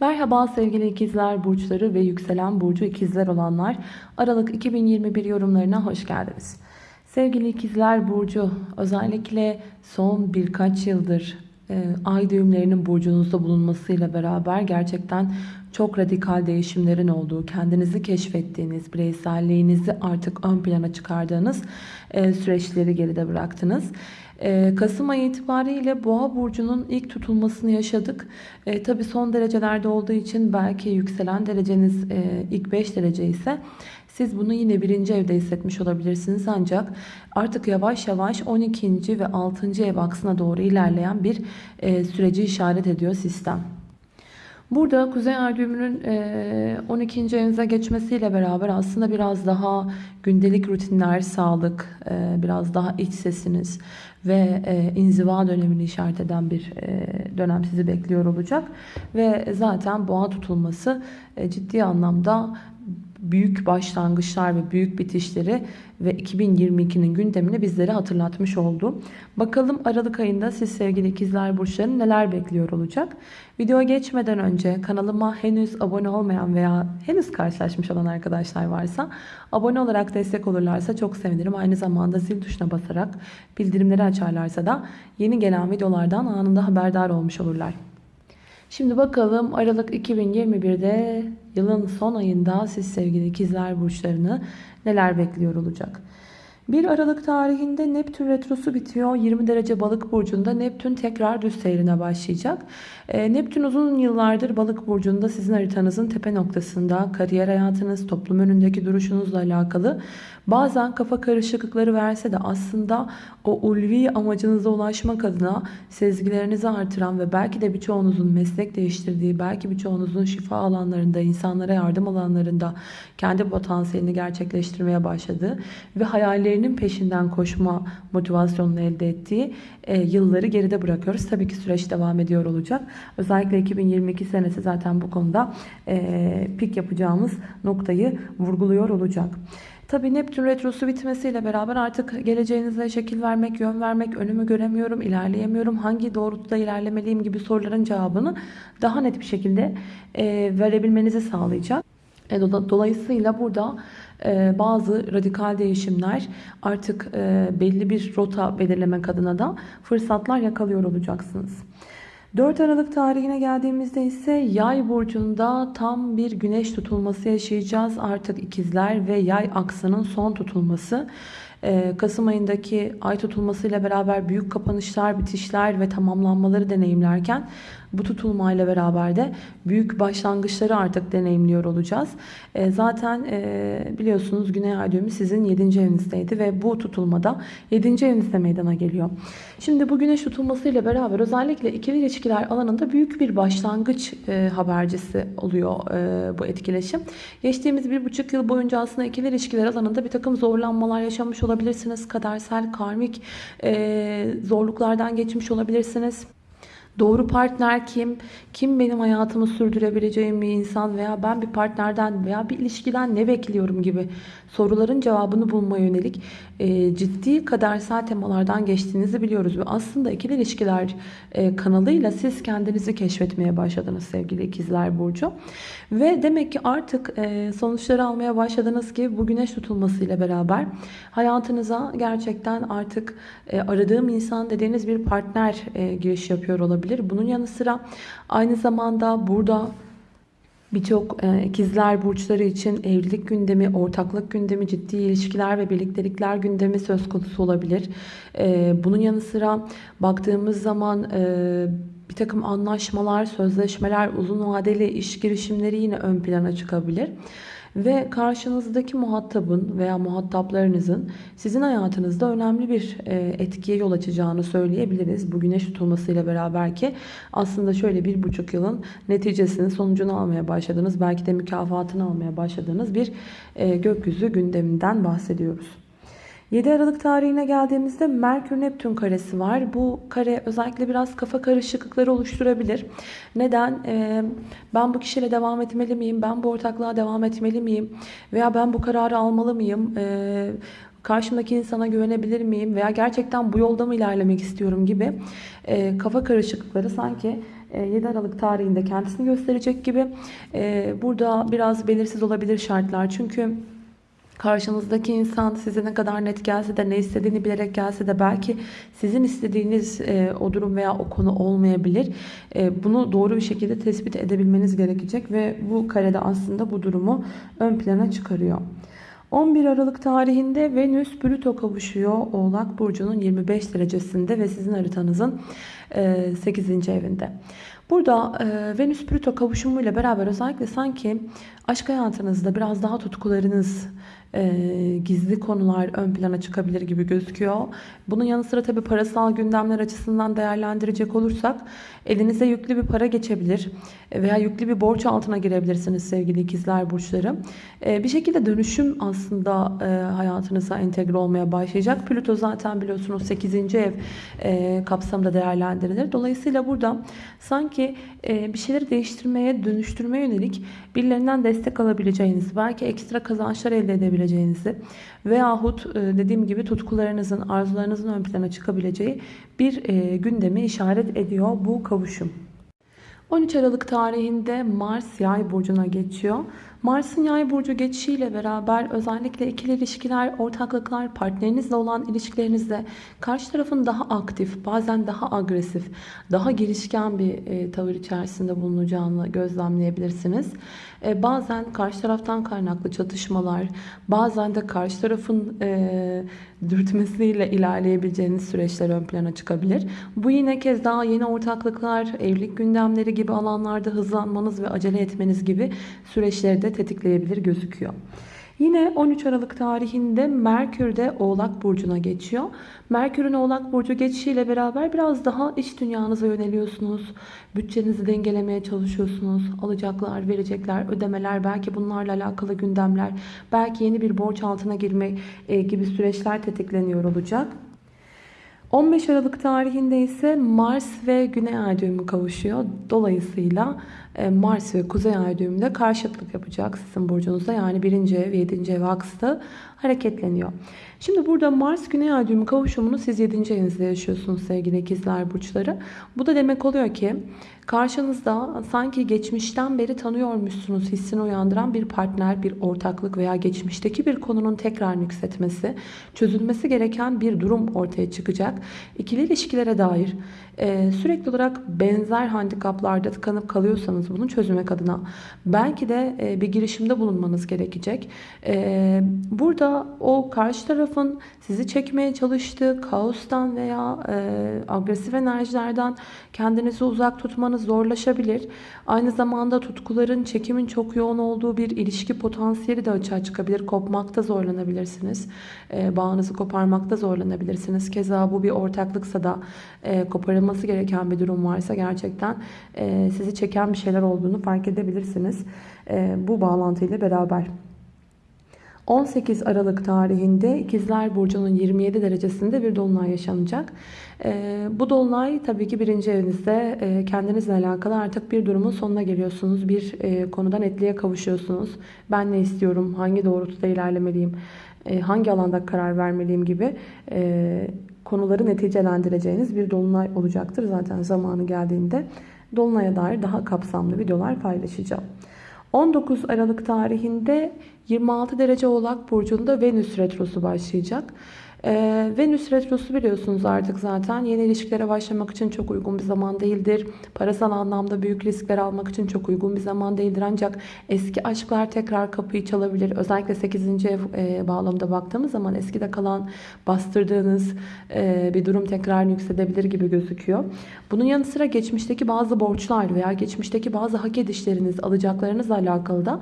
Merhaba sevgili ikizler burçları ve yükselen burcu ikizler olanlar. Aralık 2021 yorumlarına hoş geldiniz. Sevgili ikizler burcu özellikle son birkaç yıldır e, ay düğümlerinin burcunuzda bulunmasıyla beraber gerçekten çok radikal değişimlerin olduğu, kendinizi keşfettiğiniz, bireyselliğinizi artık ön plana çıkardığınız e, süreçleri geride bıraktınız. Ee, Kasım ayı itibariyle Boğa burcunun ilk tutulmasını yaşadık. E, Tabi son derecelerde olduğu için belki yükselen dereceniz e, ilk 5 derece ise siz bunu yine birinci evde hissetmiş olabilirsiniz ancak artık yavaş yavaş 12. ve 6. ev aksına doğru ilerleyen bir e, süreci işaret ediyor sistem. Burada Kuzey Ay düğümünün 12. evinize geçmesiyle beraber aslında biraz daha gündelik rutinler, sağlık, biraz daha iç sesiniz ve inziva dönemini işaret eden bir dönem sizi bekliyor olacak. Ve zaten boğa tutulması ciddi anlamda büyük başlangıçlar ve büyük bitişleri ve 2022'nin gündemini bizlere hatırlatmış oldu. Bakalım Aralık ayında siz sevgili ikizler burçları neler bekliyor olacak? Videoya geçmeden önce kanalıma henüz abone olmayan veya henüz karşılaşmış olan arkadaşlar varsa abone olarak destek olurlarsa çok sevinirim. Aynı zamanda zil tuşuna basarak bildirimleri açarlarsa da yeni gelen videolardan anında haberdar olmuş olurlar. Şimdi bakalım Aralık 2021'de yılın son ayında siz sevgili ikizler burçlarını neler bekliyor olacak. 1 Aralık tarihinde Neptün retrosu bitiyor. 20 derece balık burcunda Neptün tekrar düz seyrine başlayacak. E, Neptün uzun yıllardır balık burcunda sizin haritanızın tepe noktasında kariyer hayatınız, toplum önündeki duruşunuzla alakalı bazen kafa karışıklıkları verse de aslında o ulvi amacınıza ulaşmak adına sezgilerinizi artıran ve belki de birçoğunuzun meslek değiştirdiği, belki birçoğunuzun şifa alanlarında, insanlara yardım alanlarında kendi potansiyelini gerçekleştirmeye başladığı ve hayallerinin peşinden koşma motivasyonunu elde ettiği e, yılları geride bırakıyoruz. Tabii ki süreç devam ediyor olacak. Özellikle 2022 senesi zaten bu konuda e, pik yapacağımız noktayı vurguluyor olacak. Tabi Neptün retrosu bitmesiyle beraber artık geleceğinize şekil vermek, yön vermek, önümü göremiyorum, ilerleyemiyorum, hangi doğrultuda ilerlemeliyim gibi soruların cevabını daha net bir şekilde e, verebilmenizi sağlayacak. E, dolayısıyla burada bazı radikal değişimler artık e, belli bir rota belirlemek adına da fırsatlar yakalıyor olacaksınız. 4 Aralık tarihine geldiğimizde ise yay burcunda tam bir güneş tutulması yaşayacağız. Artık ikizler ve yay aksının son tutulması. Ee, Kasım ayındaki ay tutulmasıyla beraber büyük kapanışlar, bitişler ve tamamlanmaları deneyimlerken bu tutulmayla beraber de büyük başlangıçları artık deneyimliyor olacağız. E, zaten e, biliyorsunuz Güney Ay düğümü sizin 7. evinizdeydi ve bu tutulmada 7. evinizde meydana geliyor. Şimdi bu güneş tutulmasıyla beraber özellikle ikili ilişkiler alanında büyük bir başlangıç e, habercisi oluyor e, bu etkileşim. Geçtiğimiz bir buçuk yıl boyunca aslında ikili ilişkiler alanında bir takım zorlanmalar yaşamış olabilirsiniz. Kadersel, karmik e, zorluklardan geçmiş olabilirsiniz. Doğru partner kim? Kim benim hayatımı sürdürebileceğim bir insan veya ben bir partnerden veya bir ilişkiden ne bekliyorum gibi soruların cevabını bulmaya yönelik e, ciddi kadersel temalardan geçtiğinizi biliyoruz. Ve aslında ikili ilişkiler e, kanalıyla siz kendinizi keşfetmeye başladınız sevgili ikizler Burcu. Ve demek ki artık e, sonuçları almaya başladınız ki bu güneş tutulmasıyla beraber hayatınıza gerçekten artık aradığım insan dediğiniz bir partner giriş yapıyor olabilir. Bunun yanı sıra aynı zamanda burada Birçok e, ikizler burçları için evlilik gündemi, ortaklık gündemi, ciddi ilişkiler ve birliktelikler gündemi söz konusu olabilir. E, bunun yanı sıra baktığımız zaman e, bir takım anlaşmalar, sözleşmeler, uzun vadeli iş girişimleri yine ön plana çıkabilir ve karşınızdaki muhatabın veya muhataplarınızın sizin hayatınızda önemli bir e, etkiye yol açacağını söyleyebiliriz. Bu güneş tutulmasıyla beraber ki aslında şöyle bir buçuk yılın neticesini sonucunu almaya başladığınız belki de mükafatını almaya başladığınız bir e, gökyüzü gündeminden bahsediyoruz. 7 Aralık tarihine geldiğimizde Merkür Neptün karesi var. Bu kare özellikle biraz kafa karışıklıkları oluşturabilir. Neden? Ee, ben bu kişiyle devam etmeli miyim? Ben bu ortaklığa devam etmeli miyim? Veya ben bu kararı almalı mıyım? Ee, karşımdaki insana güvenebilir miyim? Veya gerçekten bu yolda mı ilerlemek istiyorum gibi e, kafa karışıklıkları sanki e, 7 Aralık tarihinde kendisini gösterecek gibi. E, burada biraz belirsiz olabilir şartlar. Çünkü Karşınızdaki insan size ne kadar net gelse de ne istediğini bilerek gelse de belki sizin istediğiniz e, o durum veya o konu olmayabilir. E, bunu doğru bir şekilde tespit edebilmeniz gerekecek ve bu karede aslında bu durumu ön plana çıkarıyor. 11 Aralık tarihinde Venüs Plüto kavuşuyor Oğlak Burcu'nun 25 derecesinde ve sizin haritanızın 8. E, evinde. Burada e, Venüs Plüto kavuşumuyla beraber özellikle sanki aşk hayatınızda biraz daha tutkularınız, e, gizli konular ön plana çıkabilir gibi gözüküyor. Bunun yanı sıra tabii parasal gündemler açısından değerlendirecek olursak elinize yüklü bir para geçebilir veya yüklü bir borç altına girebilirsiniz sevgili ikizler burçları. E, bir şekilde dönüşüm aslında e, hayatınıza entegre olmaya başlayacak. Plüto zaten biliyorsunuz 8. ev e, kapsamında değerlendirilir. Dolayısıyla burada sanki e, bir şeyleri değiştirmeye, dönüştürmeye yönelik birilerinden destek alabileceğiniz, belki ekstra kazançlar elde edebileceğinizi veyahut e, dediğim gibi tutkularınızın, arzularınızın ön plana çıkabileceği bir e, gündemi işaret ediyor bu kavuşum. 13 Aralık tarihinde Mars yay burcuna geçiyor. Mars'ın yay burcu geçişiyle beraber özellikle ikili ilişkiler, ortaklıklar, partnerinizle olan ilişkilerinizde karşı tarafın daha aktif, bazen daha agresif, daha girişken bir e, tavır içerisinde bulunacağını gözlemleyebilirsiniz. E, bazen karşı taraftan kaynaklı çatışmalar, bazen de karşı tarafın e, dürtmesiyle ilerleyebileceğiniz süreçler ön plana çıkabilir. Bu yine kez daha yeni ortaklıklar, evlilik gündemleri gibi alanlarda hızlanmanız ve acele etmeniz gibi süreçleri de tetikleyebilir gözüküyor. Yine 13 Aralık tarihinde Merkür de Oğlak Burcu'na geçiyor. Merkür'ün Oğlak Burcu geçişiyle beraber biraz daha iç dünyanıza yöneliyorsunuz. Bütçenizi dengelemeye çalışıyorsunuz. Alacaklar, verecekler, ödemeler, belki bunlarla alakalı gündemler, belki yeni bir borç altına girme e, gibi süreçler tetikleniyor olacak. 15 Aralık tarihinde ise Mars ve Güney Ay kavuşuyor. Dolayısıyla Mars ve Kuzey Ay düğümünde karşıtlık yapacak sizin burcunuzda. Yani 1. ev, 7. ev aksı hareketleniyor. Şimdi burada Mars Güney Ay düğümü kavuşumunu siz 7. evinizde yaşıyorsunuz sevgili ikizler burçları. Bu da demek oluyor ki karşınızda sanki geçmişten beri tanıyormuşsunuz hissini uyandıran bir partner, bir ortaklık veya geçmişteki bir konunun tekrar yükseltmesi, çözülmesi gereken bir durum ortaya çıkacak. İkili ilişkilere dair e, sürekli olarak benzer handikaplarda tıkanıp kalıyorsanız bunu çözmek adına belki de e, bir girişimde bulunmanız gerekecek. E, burada o karşı tarafın sizi çekmeye çalıştığı kaostan veya agresif enerjilerden kendinizi uzak tutmanız zorlaşabilir. Aynı zamanda tutkuların, çekimin çok yoğun olduğu bir ilişki potansiyeli de açığa çıkabilir. Kopmakta zorlanabilirsiniz. Bağınızı koparmakta zorlanabilirsiniz. Keza bu bir ortaklıksa da koparılması yapılması gereken bir durum varsa gerçekten e, sizi çeken bir şeyler olduğunu fark edebilirsiniz. E, bu bağlantıyla beraber. 18 Aralık tarihinde İkizler Burcu'nun 27 derecesinde bir dolunay yaşanacak. E, bu dolunay tabii ki birinci evinizde e, kendinizle alakalı artık bir durumun sonuna geliyorsunuz. Bir e, konudan netliğe kavuşuyorsunuz. Ben ne istiyorum, hangi doğrultuda ilerlemeliyim, hangi alanda karar vermeliyim gibi konuları neticelendireceğiniz bir dolunay olacaktır. Zaten zamanı geldiğinde dolunaya dair daha kapsamlı videolar paylaşacağım. 19 Aralık tarihinde 26 derece Oğlak Burcu'nda Venüs Retrosu başlayacak. Ee, Venüs Retrosu biliyorsunuz artık zaten yeni ilişkilere başlamak için çok uygun bir zaman değildir. Parasal anlamda büyük riskler almak için çok uygun bir zaman değildir. Ancak eski aşklar tekrar kapıyı çalabilir. Özellikle 8. ev e, bağlamında baktığımız zaman eskide kalan bastırdığınız e, bir durum tekrar yüksedebilir gibi gözüküyor. Bunun yanı sıra geçmişteki bazı borçlar veya geçmişteki bazı hak edişleriniz, alacaklarınızla alakalı da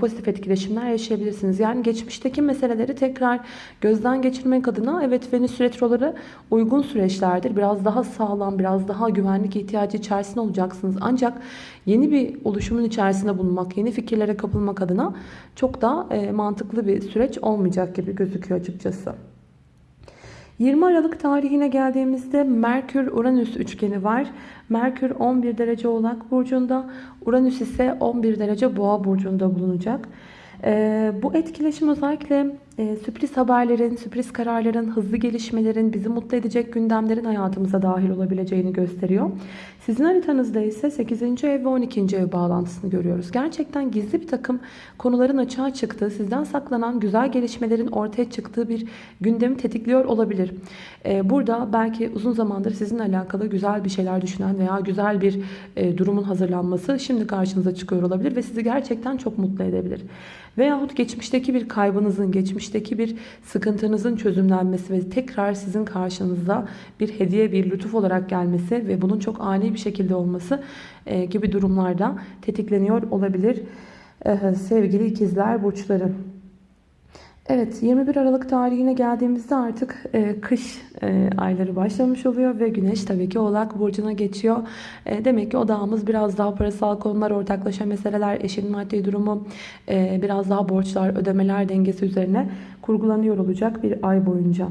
pozitif etkileşimler yaşayabilirsiniz. Yani geçmişteki meseleleri tekrar gözden geçirmek adına evet Venüs retroları uygun süreçlerdir. Biraz daha sağlam, biraz daha güvenlik ihtiyacı içerisinde olacaksınız. Ancak yeni bir oluşumun içerisinde bulunmak, yeni fikirlere kapılmak adına çok da e, mantıklı bir süreç olmayacak gibi gözüküyor açıkçası. 20 Aralık tarihine geldiğimizde Merkür-Uranüs üçgeni var. Merkür 11 derece Oğlak Burcu'nda, Uranüs ise 11 derece Boğa Burcu'nda bulunacak. Ee, bu etkileşim özellikle e, sürpriz haberlerin, sürpriz kararların, hızlı gelişmelerin, bizi mutlu edecek gündemlerin hayatımıza dahil olabileceğini gösteriyor. Sizin haritanızda ise 8. ev ve 12. ev bağlantısını görüyoruz. Gerçekten gizli bir takım konuların açığa çıktığı, sizden saklanan güzel gelişmelerin ortaya çıktığı bir gündemi tetikliyor olabilir. E, burada belki uzun zamandır sizinle alakalı güzel bir şeyler düşünen veya güzel bir e, durumun hazırlanması şimdi karşınıza çıkıyor olabilir ve sizi gerçekten çok mutlu edebilir. Veyahut geçmişteki bir kaybınızın, geçmişteki bir sıkıntınızın çözümlenmesi ve tekrar sizin karşınıza bir hediye, bir lütuf olarak gelmesi ve bunun çok ani bir şekilde olması e, gibi durumlarda tetikleniyor olabilir e, sevgili ikizler burçları. Evet 21 Aralık tarihine geldiğimizde artık e, kış e, ayları başlamış oluyor ve güneş tabii ki oğlak burcuna geçiyor. E, demek ki odağımız biraz daha parasal konular, ortaklaşa meseleler, eşin maddi durumu, e, biraz daha borçlar, ödemeler dengesi üzerine kurgulanıyor olacak bir ay boyunca.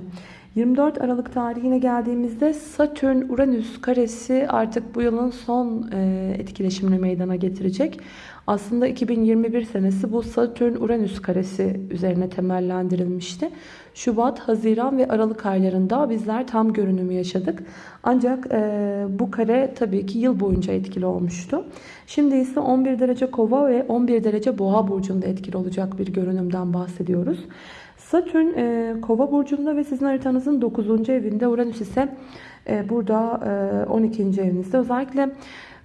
24 Aralık tarihine geldiğimizde Satürn-Uranüs karesi artık bu yılın son e, etkileşimini meydana getirecek. Aslında 2021 senesi bu Satürn-Uranüs karesi üzerine temellendirilmişti. Şubat, Haziran ve Aralık aylarında bizler tam görünümü yaşadık. Ancak e, bu kare tabii ki yıl boyunca etkili olmuştu. Şimdi ise 11 derece kova ve 11 derece boğa burcunda etkili olacak bir görünümden bahsediyoruz. Satürn e, kova burcunda ve sizin haritanızın 9. evinde Uranüs ise e, burada e, 12. evinizde. Özellikle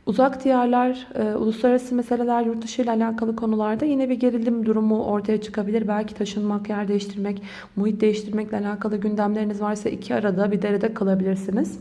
uzak diyarlar, e, uluslararası meseleler, yurt dışı ile alakalı konularda yine bir gerilim durumu ortaya çıkabilir. Belki taşınmak, yer değiştirmek, muhit değiştirmekle alakalı gündemleriniz varsa iki arada bir derede kalabilirsiniz.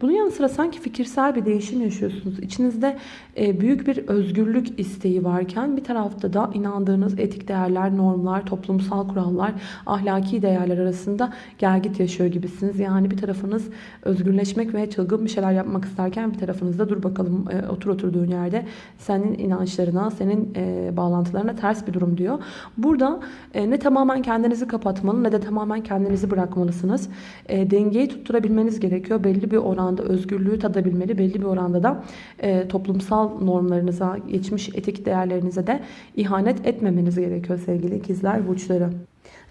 Bunun yanı sıra sanki fikirsel bir değişim yaşıyorsunuz. İçinizde e, büyük bir özgürlük isteği varken bir tarafta da inandığınız etik değerler, normlar, toplumsal kurallar, ahlaki değerler arasında gelgit yaşıyor gibisiniz. Yani bir tarafınız özgürleşmek ve çılgın bir şeyler yapmak isterken bir tarafınız da dur bakalım e, otur oturduğun yerde senin inançlarına, senin e, bağlantılarına ters bir durum diyor. Burada ne tamamen kendinizi kapatmalı ne de tamamen kendinizi bırakmalısınız. Dengeyi tutturabilmeniz gerekiyor. Belli bir oran oranda özgürlüğü tadabilmeli. Belli bir oranda da e, toplumsal normlarınıza, geçmiş etik değerlerinize de ihanet etmemeniz gerekiyor sevgili ikizler burçları.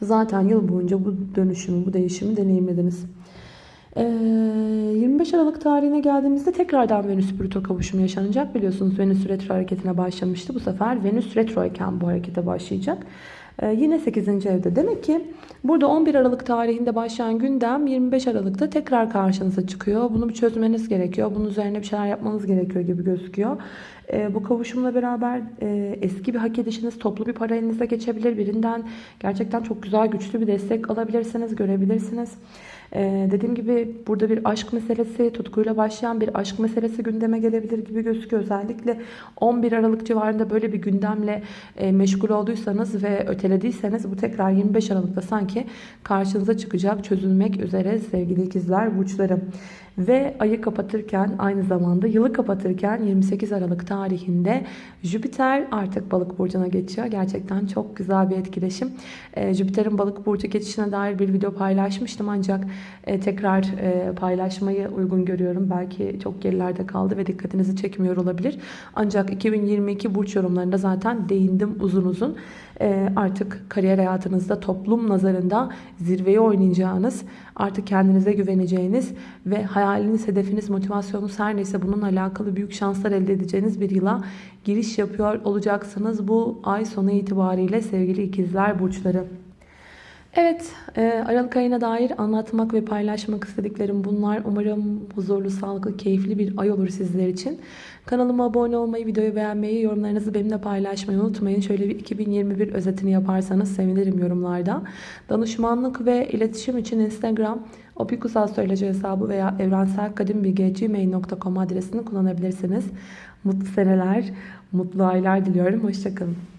Zaten yıl boyunca bu dönüşümü, bu değişimi deneyimlediniz. 25 e, Aralık tarihine geldiğimizde tekrardan Venüs Plüto kavuşumu yaşanacak. Biliyorsunuz Venüs retro hareketine başlamıştı. Bu sefer Venüs retro iken bu harekete başlayacak. Ee, yine 8. evde. Demek ki burada 11 Aralık tarihinde başlayan gündem 25 Aralık'ta tekrar karşınıza çıkıyor. Bunu bir çözmeniz gerekiyor. Bunun üzerine bir şeyler yapmanız gerekiyor gibi gözüküyor. E, bu kavuşumla beraber e, eski bir hak edişiniz toplu bir para elinize geçebilir. Birinden gerçekten çok güzel güçlü bir destek alabilirsiniz, görebilirsiniz. Ee, dediğim gibi burada bir aşk meselesi, tutkuyla başlayan bir aşk meselesi gündeme gelebilir gibi gözüküyor. Özellikle 11 Aralık civarında böyle bir gündemle e, meşgul olduysanız ve ötelediyseniz bu tekrar 25 Aralık'ta sanki karşınıza çıkacak, çözülmek üzere sevgili ikizler burçları. Ve ayı kapatırken aynı zamanda yılı kapatırken 28 Aralık tarihinde Jüpiter artık balık burcuna geçiyor. Gerçekten çok güzel bir etkileşim. Ee, Jüpiter'in balık burcu geçişine dair bir video paylaşmıştım ancak e, tekrar e, paylaşmayı uygun görüyorum. Belki çok gerilerde kaldı ve dikkatinizi çekmiyor olabilir. Ancak 2022 burç yorumlarında zaten değindim uzun uzun. E, artık kariyer hayatınızda toplum nazarında zirveyi oynayacağınız, artık kendinize güveneceğiniz ve hayaliniz, hedefiniz, motivasyonunuz her neyse bununla alakalı büyük şanslar elde edeceğiniz bir yıla giriş yapıyor olacaksınız bu ay sonu itibariyle sevgili ikizler burçları. Evet, e, Aralık ayına dair anlatmak ve paylaşmak istediklerim bunlar. Umarım huzurlu, sağlıklı, keyifli bir ay olur sizler için. Kanalıma abone olmayı, videoyu beğenmeyi, yorumlarınızı benimle paylaşmayı unutmayın. Şöyle bir 2021 özetini yaparsanız sevinirim yorumlarda. Danışmanlık ve iletişim için Instagram Opikusal Söyleci hesabı veya evrenselkadimbilgi.gmail.com adresini kullanabilirsiniz. Mutlu seneler, mutlu aylar diliyorum. Hoşçakalın.